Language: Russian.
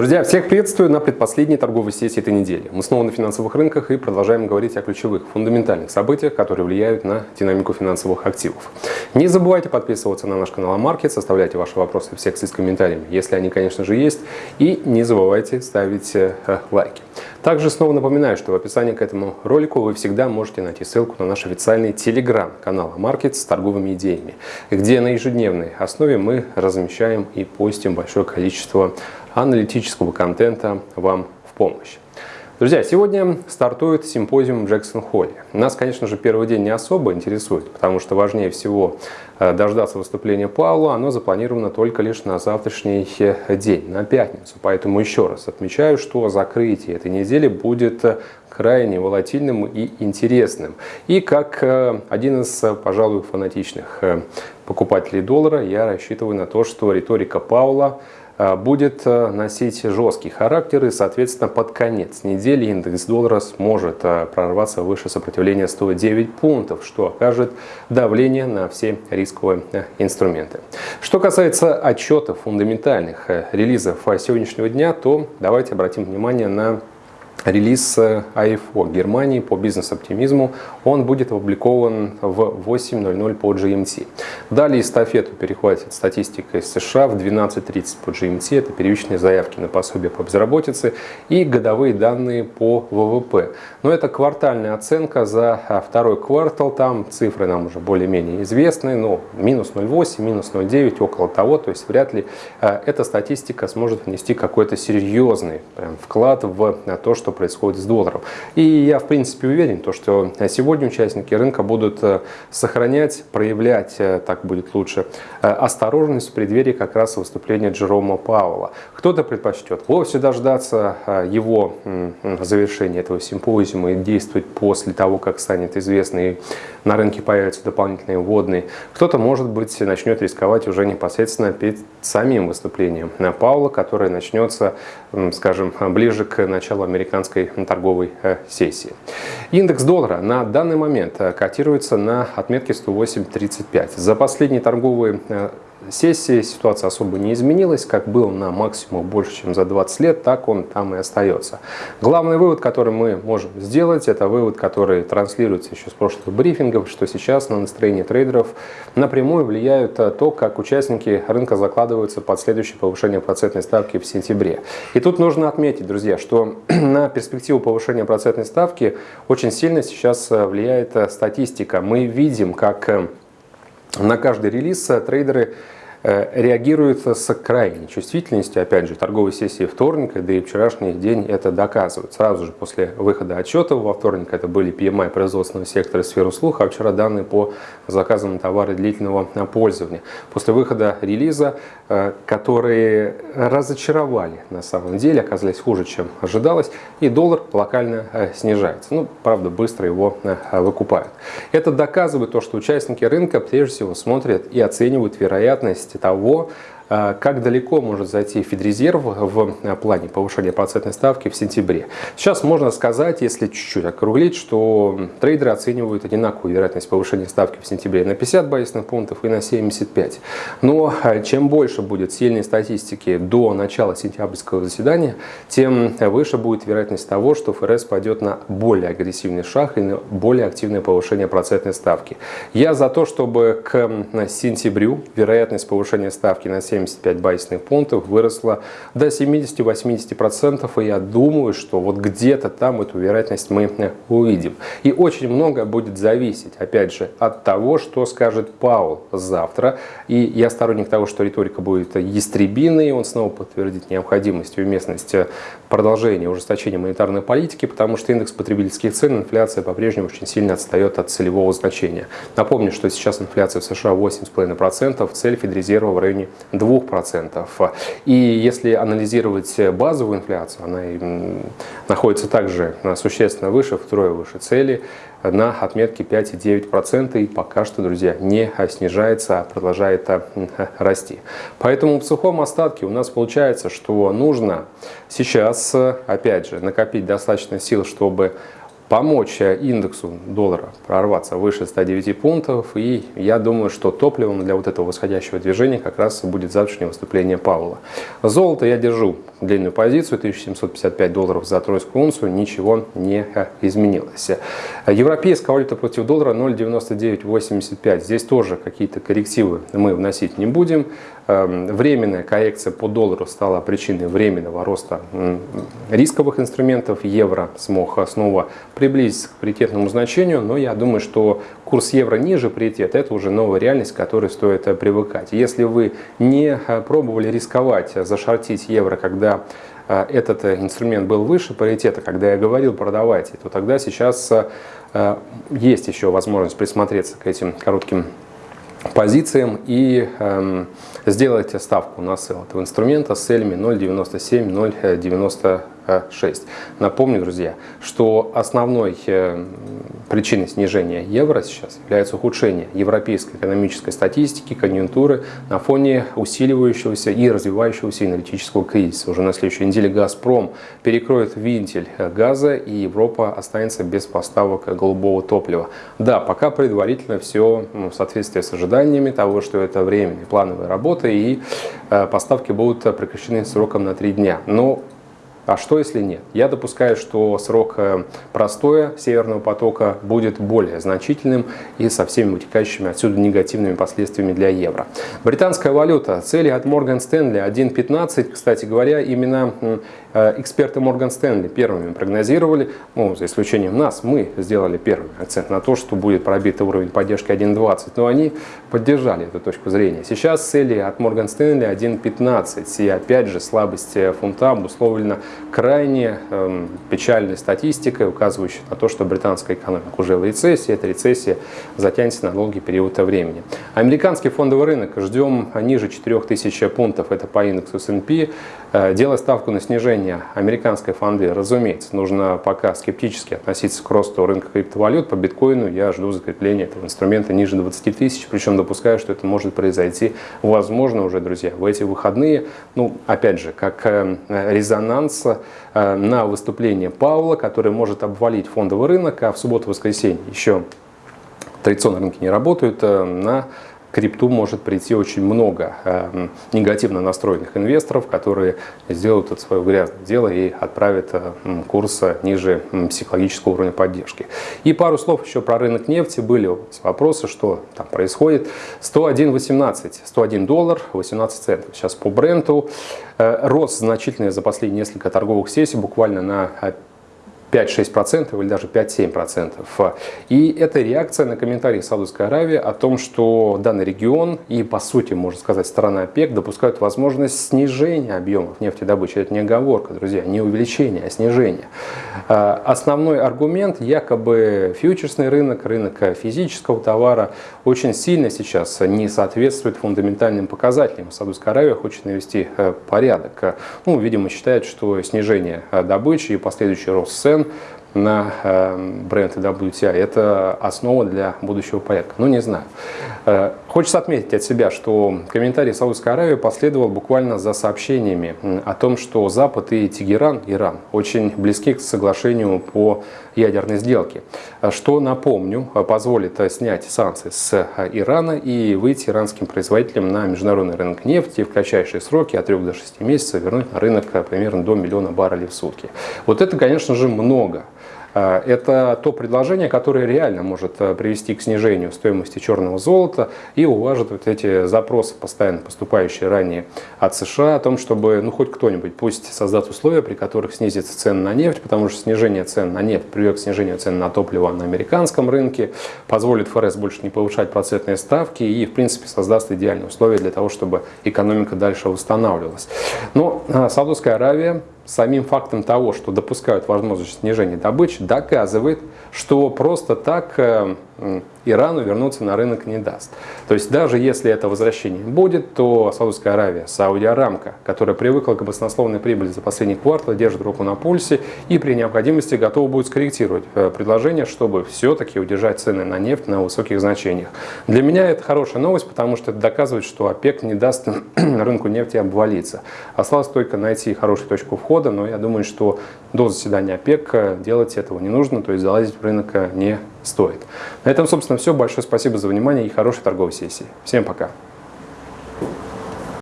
Друзья, всех приветствую на предпоследней торговой сессии этой недели. Мы снова на финансовых рынках и продолжаем говорить о ключевых, фундаментальных событиях, которые влияют на динамику финансовых активов. Не забывайте подписываться на наш канал Амаркет, оставляйте ваши вопросы в секции с комментариями, если они, конечно же, есть, и не забывайте ставить э, лайки. Также снова напоминаю, что в описании к этому ролику вы всегда можете найти ссылку на наш официальный телеграм-канал Амаркет с торговыми идеями, где на ежедневной основе мы размещаем и постим большое количество аналитического контента вам в помощь. Друзья, сегодня стартует симпозиум в Джексон-Холле. Нас, конечно же, первый день не особо интересует, потому что важнее всего э, дождаться выступления Паула. Оно запланировано только лишь на завтрашний э, день, на пятницу. Поэтому еще раз отмечаю, что закрытие этой недели будет э, крайне волатильным и интересным. И как один из, пожалуй, фанатичных покупателей доллара, я рассчитываю на то, что риторика Паула будет э, носить жесткий характер и, соответственно, под конец недели индекс доллара сможет э, прорваться выше сопротивления 109 пунктов, что окажет давление на все рисковые инструменты. Что касается отчетов фундаментальных релизов сегодняшнего дня, то давайте обратим внимание на релиз АИФО Германии по бизнес-оптимизму. Он будет опубликован в 8.00 по GMT. Далее эстафету перехватит статистика из США в 12.30 по GMT. Это первичные заявки на пособие по безработице и годовые данные по ВВП. Но это квартальная оценка за второй квартал. Там цифры нам уже более-менее известны. Но минус 0,8, минус 0,9, около того. То есть вряд ли э, эта статистика сможет внести какой-то серьезный прям, вклад в то, что что происходит с долларом. И я, в принципе, уверен, то, что сегодня участники рынка будут э, сохранять, проявлять, э, так будет лучше, э, осторожность в преддверии как раз выступления Джерома Пауэлла. Кто-то предпочтет вовсе дождаться его завершения этого симпозиума и действовать после того, как станет известно и на рынке появятся дополнительные вводные. Кто-то, может быть, начнет рисковать уже непосредственно перед самим выступлением Паула, которое начнется, скажем, ближе к началу американского американской торговой э, сессии. Индекс доллара на данный момент э, котируется на отметке 108.35. За последние торговые э, сессии ситуация особо не изменилась, как был на максимум больше, чем за 20 лет, так он там и остается. Главный вывод, который мы можем сделать, это вывод, который транслируется еще с прошлых брифингов, что сейчас на настроение трейдеров напрямую влияют э, то, как участники рынка закладываются под следующее повышение процентной ставки в сентябре. И тут нужно отметить, друзья, что на перспективу повышения процентной ставки очень сильно сейчас э, влияет э, статистика. Мы видим, как на каждый релиз трейдеры Э, реагируют с крайней чувствительностью. Опять же, торговой сессии вторника, да и вчерашний день это доказывают. Сразу же после выхода отчета во вторник это были PMI производственного сектора сферы услуг, а вчера данные по заказам товара длительного пользования. После выхода релиза, э, которые разочаровали на самом деле, оказались хуже, чем ожидалось, и доллар локально э, снижается. Ну, правда, быстро его выкупают. Это доказывает то, что участники рынка прежде всего смотрят и оценивают вероятность того, как далеко может зайти Федрезерв в а, плане повышения процентной ставки в сентябре. Сейчас можно сказать, если чуть-чуть округлить, что трейдеры оценивают одинаковую вероятность повышения ставки в сентябре на 50 базисных пунктов и на 75. Но а, чем больше будет сильной статистики до начала сентябрьского заседания, тем выше будет вероятность того, что ФРС пойдет на более агрессивный шаг и на более активное повышение процентной ставки. Я за то, чтобы к сентябрю вероятность повышения ставки на 7 75 базисных пунктов выросла до 70-80%. И я думаю, что вот где-то там эту вероятность мы увидим. И очень много будет зависеть, опять же, от того, что скажет Паул завтра. И я сторонник того, что риторика будет ястребиной, и он снова подтвердит необходимость и уместность продолжения ужесточения монетарной политики, потому что индекс потребительских цен, инфляция по-прежнему очень сильно отстает от целевого значения. Напомню, что сейчас инфляция в США 8,5%, цель Федрезерва в районе 2 2%. И если анализировать базовую инфляцию, она находится также существенно выше, втрое выше цели, на отметке 5,9% и пока что, друзья, не снижается, а продолжает расти. Поэтому в сухом остатке у нас получается, что нужно сейчас, опять же, накопить достаточно сил, чтобы помочь индексу доллара прорваться выше 109 пунктов. И я думаю, что топливом для вот этого восходящего движения как раз будет завтрашнее выступление Павла. Золото я держу длинную позицию, 1755 долларов за тройскую унцию, ничего не изменилось. Европейская валюта против доллара 0,9985. Здесь тоже какие-то коррективы мы вносить не будем. Эм, временная коррекция по доллару стала причиной временного роста рисковых инструментов. Евро смог снова приблизиться к паритетному значению, но я думаю, что курс евро ниже паритета – это уже новая реальность, к которой стоит э, привыкать. Если вы не э, пробовали рисковать, э, зашортить евро, когда этот инструмент был выше паритета, когда я говорил продавайте, то тогда сейчас есть еще возможность присмотреться к этим коротким позициям и эм, сделайте ставку на сел этого инструмента с целями 0.97, 0.90 6. Напомню, друзья, что основной э, причиной снижения евро сейчас является ухудшение европейской экономической статистики, конъюнктуры на фоне усиливающегося и развивающегося энергетического кризиса. Уже на следующей неделе «Газпром» перекроет винтель газа, и Европа останется без поставок голубого топлива. Да, пока предварительно все ну, в соответствии с ожиданиями того, что это временные плановые работы, и э, поставки будут прекращены сроком на три дня. Но а что если нет? Я допускаю, что срок э, простоя Северного потока будет более значительным и со всеми вытекающими отсюда негативными последствиями для евро. Британская валюта. Цели от Morgan Stanley 1.15. Кстати говоря, именно эксперты Morgan Stanley первыми прогнозировали, ну, за исключением нас, мы сделали первый акцент на то, что будет пробит уровень поддержки 1.20, но они поддержали эту точку зрения. Сейчас цели от Morgan Stanley 1.15, и опять же слабость фунта обусловлена крайне эм, печальной статистикой, указывающей на то, что британская экономика уже в рецессии, эта рецессия затянется на долгий период времени. Американский фондовый рынок ждем ниже 4000 пунктов, это по индексу S&P, э, делая ставку на снижение снижения американской фонды, разумеется, нужно пока скептически относиться к росту рынка криптовалют. По биткоину я жду закрепления этого инструмента ниже 20 тысяч, причем допускаю, что это может произойти, возможно, уже, друзья, в эти выходные. Ну, опять же, как э, резонанс э, на выступление Павла, который может обвалить фондовый рынок, а в субботу-воскресенье еще традиционные рынки не работают, э, на крипту может прийти очень много э, негативно настроенных инвесторов, которые сделают это свое грязное дело и отправят э, курс ниже психологического уровня поддержки. И пару слов еще про рынок нефти. Были вопросы, что там происходит. 101.18, 101 доллар 18 центов. Сейчас по бренду. Э, рост значительный за последние несколько торговых сессий, буквально на 5-6% или даже 5-7%. И это реакция на комментарии Саудовской Аравии о том, что данный регион и, по сути, можно сказать, страна ОПЕК допускают возможность снижения объемов нефтедобычи. Это не оговорка, друзья, не увеличение, а снижение. А, основной аргумент, якобы фьючерсный рынок, рынок физического товара очень сильно сейчас не соответствует фундаментальным показателям. Саудовская Аравия хочет навести э, порядок. Ну, видимо, считает, что снижение э, добычи и последующий рост цен цен на э, бренд WTI. Это основа для будущего порядка. Ну, не знаю. Хочется отметить от себя, что комментарий Саудовской Аравии последовал буквально за сообщениями о том, что Запад и Тегеран, Иран, очень близки к соглашению по ядерной сделке. Что, напомню, позволит снять санкции с Ирана и выйти иранским производителям на международный рынок нефти в кратчайшие сроки от 3 до 6 месяцев вернуть на рынок примерно до миллиона баррелей в сутки. Вот это, конечно же, много. А, это то предложение, которое реально может э, привести к снижению стоимости черного золота и уважит вот эти запросы, постоянно поступающие ранее от США, о том, чтобы ну, хоть кто-нибудь пусть создаст условия, при которых снизится цены на нефть, потому что снижение цен на нефть приведет к снижению цен на топливо на американском рынке, позволит ФРС больше не повышать процентные ставки и, в принципе, создаст идеальные условия для того, чтобы экономика дальше восстанавливалась. Но а, Саудовская Аравия самим фактом того, что допускают возможность снижения добычи, доказывает, что просто так э, Ирану вернуться на рынок не даст. То есть даже если это возвращение будет, то Саудовская Аравия, Саудия Арамка, которая привыкла к баснословной прибыли за последний квартал, держит руку на пульсе и при необходимости готова будет скорректировать э, предложение, чтобы все-таки удержать цены на нефть на высоких значениях. Для меня это хорошая новость, потому что это доказывает, что ОПЕК не даст рынку нефти обвалиться. Осталось только найти хорошую точку входа, но я думаю, что до заседания ОПЕК э, делать этого не нужно, то есть залазить в рынок э, не стоит. На этом, собственно, все. Большое спасибо за внимание и хорошей торговой сессии. Всем пока.